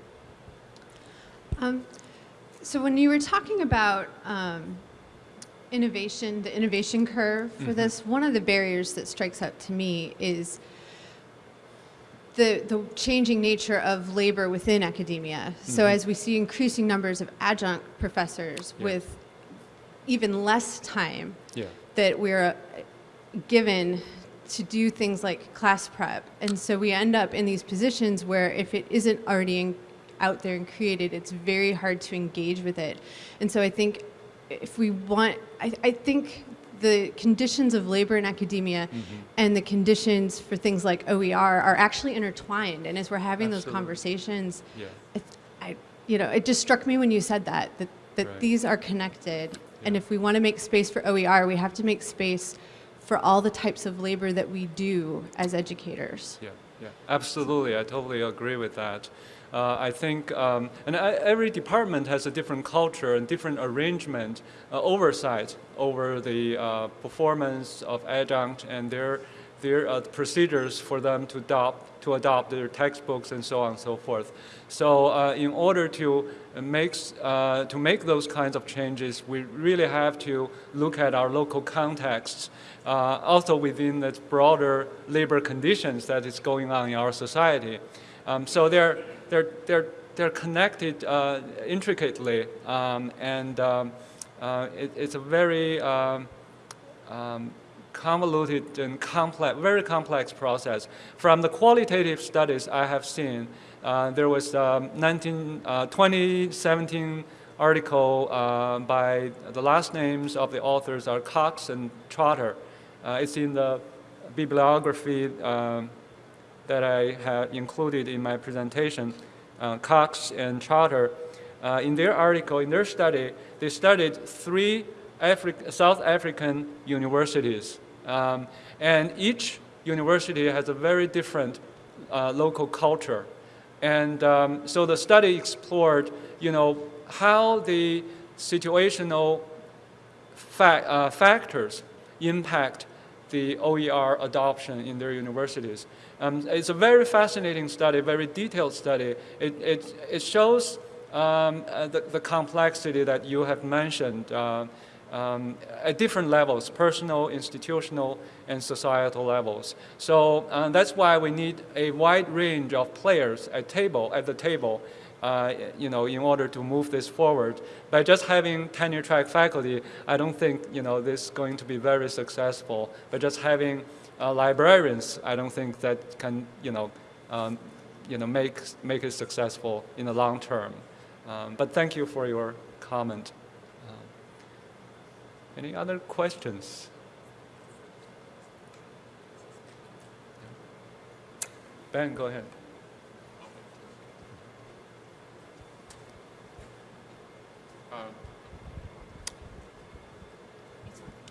Um, so when you were talking about um, innovation, the innovation curve for this, one of the barriers that strikes out to me is the, the changing nature of labor within academia. So as we see increasing numbers of adjunct professors Yeah. with even less time Yeah, that we're uh, given to do things like class prep. And so we end up in these positions where if it isn't already in, out there and created, it's very hard to engage with it. And so I think if we want, I, I think the conditions of labor in academia mm-hmm. and the conditions for things like OER are actually intertwined. And as we're having those conversations, yeah, it, I, you know, it just struck me when you said that that, that Right. these are connected, and if we want to make space for OER, we have to make space for all the types of labor that we do as educators. yeah, yeah. Absolutely, I totally agree with that. Uh, I think, um, and I, every department has a different culture and different arrangement, uh, oversight over the uh, performance of adjunct and their their uh, procedures for them to adopt to adopt their textbooks and so on and so forth. So, uh, in order to make uh, to make those kinds of changes, we really have to look at our local contexts, also within the broader labor conditions that is going on in our society. Um, so they're they're they're they're connected uh, intricately, um, and um, uh, it, it's a very um, um, convoluted and complex, very complex process. From the qualitative studies I have seen, uh, there was um, 19, uh, 2017 article uh, by the last names of the authors are Cox and Trotter. Uh, it's in the bibliography that I have included in my presentation. Uh, Cox and Trotter, uh, in their article, in their study, they studied three Afri- South African universities. Um, and each university has a very different uh, local culture. And um, so the study explored, you know, how the situational fa- uh, factors impact the OER adoption in their universities. Um, it's a very fascinating study, very detailed study. It, it, it shows um, uh, the, the complexity that you have mentioned uh, um, at different levels, personal, institutional, and societal levels. So uh, that's why we need a wide range of players at table at the table, uh, you know, in order to move this forward. By just having tenure track faculty, I don't think you know this is going to be very successful. But just having uh, librarians, I don't think that can you know, um, you know, make make it successful in the long term. Um, but thank you for your comment. Um, any other questions? Ben, go ahead.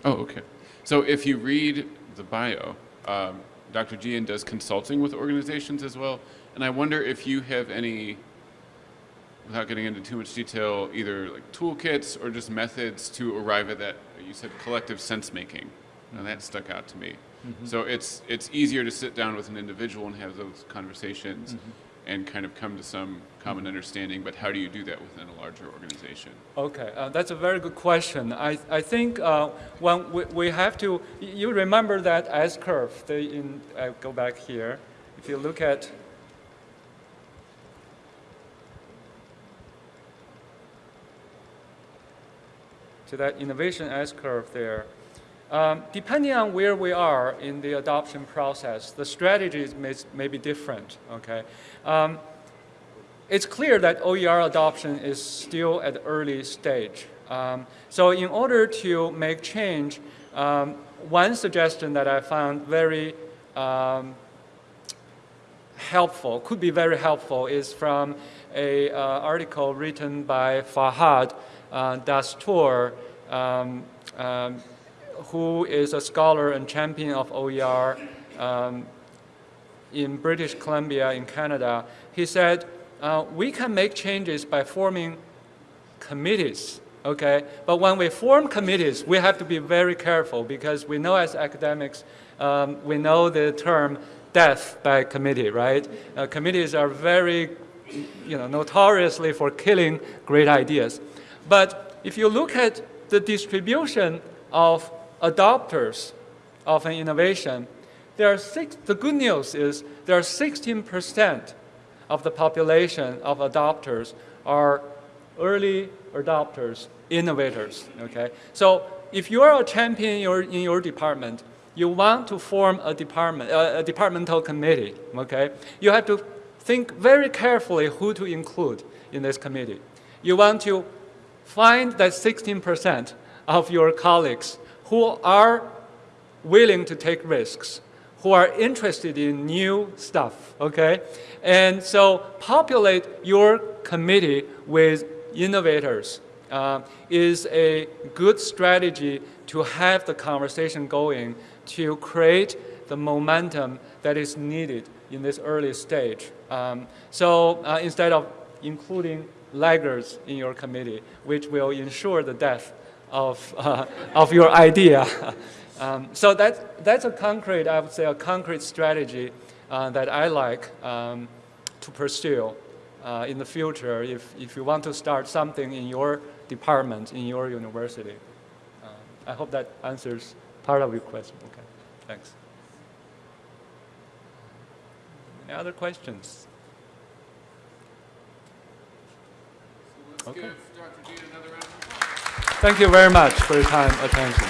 Oh, okay. So if you read the bio, um, Dr. Gian does consulting with organizations as well, and I wonder if you have any, without getting into too much detail, either like toolkits or just methods to arrive at that. You said collective sense making, and that mm-hmm. stuck out to me. Mm-hmm. So it's it's easier to sit down with an individual and have those conversations, mm-hmm. And kind of come to some common understanding. But how do you do that within a larger organization? Okay, uh, that's a very good question. I, I think uh, when we, we have to, you remember that S curve. The in, I go back here. If you look at to that innovation S curve there. Um, depending on where we are in the adoption process, the strategies may, may be different. Okay. Um, it's clear that OER adoption is still at the early stage. Um, so in order to make change, um, one suggestion that I found very um, helpful, could be very helpful, is from a uh, article written by Fahad uh, Dastoor, um, um, who is a scholar and champion of OER um, in British Columbia in Canada. He said, uh, we can make changes by forming committees, okay? But when we form committees, we have to be very careful because we know as academics, um, we know the term death by committee, right? Uh, committees are very, you know, notoriously for killing great ideas. But if you look at the distribution of adopters of an innovation, there are six, the good news is there are 16% of the population of adopters are early adopters, innovators. Okay, so if you are a champion in your, in your department, you want to form a department, a departmental committee. Okay, you have to think very carefully who to include in this committee. You want to find that 16% of your colleagues who are willing to take risks, who are interested in new stuff, okay? And so populate your committee with innovators uh, is a good strategy to have the conversation going to create the momentum that is needed in this early stage. Um, so uh, instead of including laggards in your committee, which will ensure the death of, uh, of your idea. um, so that, that's a concrete, I would say, a concrete strategy uh, that I like um, to pursue uh, in the future if, if you want to start something in your department, in your university. Um, I hope that answers part of your question. Okay, thanks. Any other questions? Let's Okay. give Dr. Gian another round of applause. Thank you very much for your time, attention.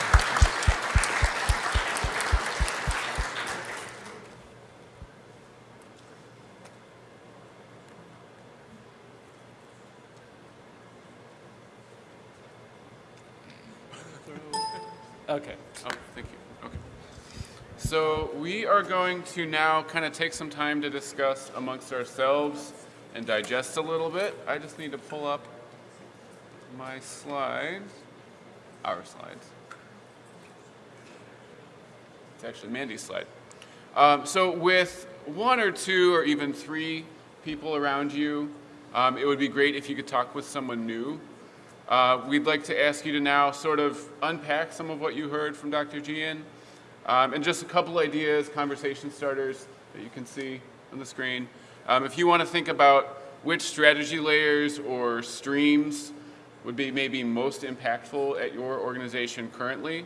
Okay. Oh, thank you. Okay. So we are going to now kind of take some time to discuss amongst ourselves and digest a little bit. I just need to pull up my slides, our slides. It's actually Mandy's slide. Um, so with one or two or even three people around you, um, it would be great if you could talk with someone new. Uh, we'd like to ask you to now sort of unpack some of what you heard from Dr. Gian um, and just a couple ideas, conversation starters that you can see on the screen. Um, if you want to think about which strategy layers or streams would be maybe most impactful at your organization currently,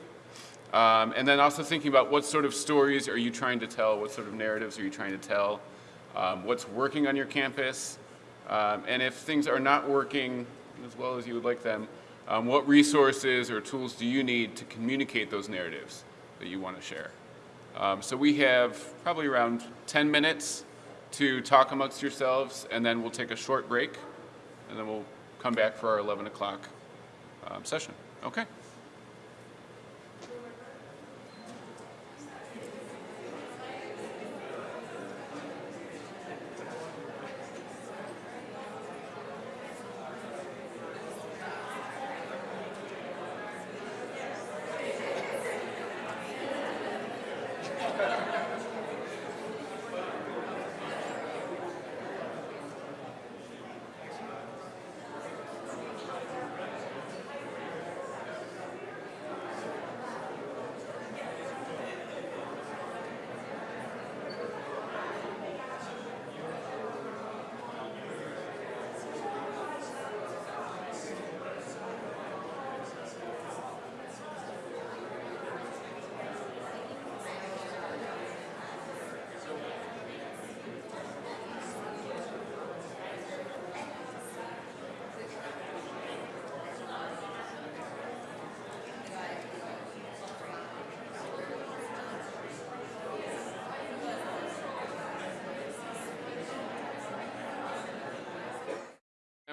um, and then also thinking about what sort of stories are you trying to tell, what sort of narratives are you trying to tell, um, what's working on your campus, um, and if things are not working as well as you would like them, um, what resources or tools do you need to communicate those narratives that you want to share? Um, so we have probably around 10 minutes to talk amongst yourselves, and then we'll take a short break, and then we'll come back for our 11 o'clock um, session. Okay.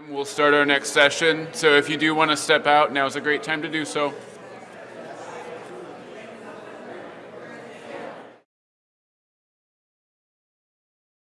We'll start our next session. So if you do want to step out, now is a great time to do so.